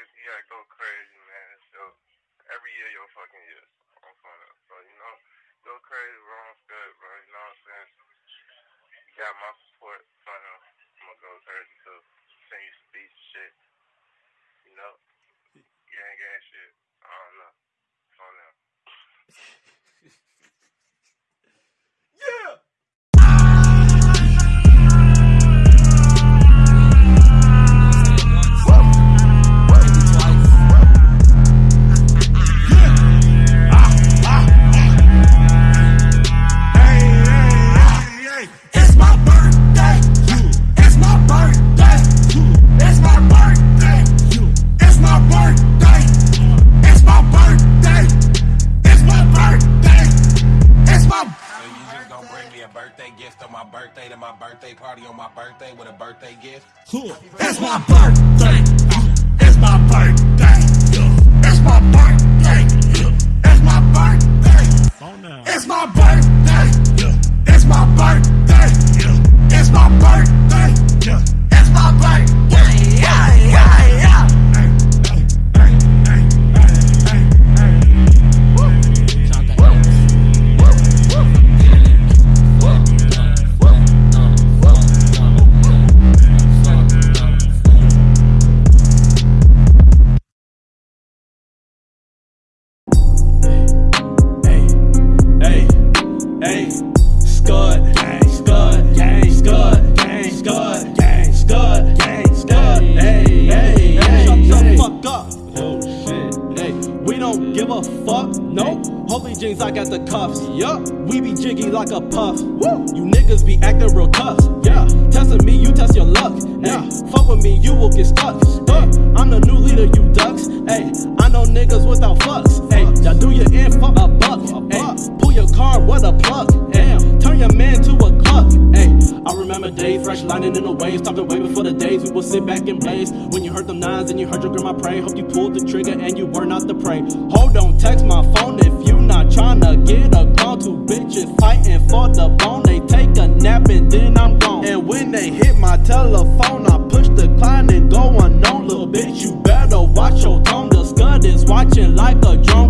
niggas, you gotta go crazy, man. So every year your fucking year. I'm fun So, you know, go crazy, wrong good, bro. You know what I'm saying? You got my a birthday gift on my birthday to my birthday party on my birthday with a birthday gift? That's my birthday. That's my birthday. That's my birthday. Hey, Scud, gang, Scud, gang, Scud, gang, Scud, gang, Scud, gang, Scud. Hey, hey, hey, shut the fuck up. Oh shit, hey, we don't give a fuck. No, holey jeans, I got the cuffs. Yup, we be jiggy like a puff. Woo, you niggas be acting real tough. Yeah, testing me, you test your luck. Yeah, fuck with me, you will get stuck. Uh, I'm the new leader, you ducks. Hey, I know niggas without fucks. A plug. Damn, turn your man to a cluck. Hey, I remember days fresh lining in the waves. To wait before the days we would sit back and blaze. When you heard them nines and you heard your grandma pray. Hope you pulled the trigger and you were not the prey. Hold on, text my phone if you not trying to get a call. Two bitches fighting for the bone. They take a nap and then I'm gone. And when they hit my telephone, I push decline and go unknown. Little bitch, you better watch your tone. The scud is watching like a drone.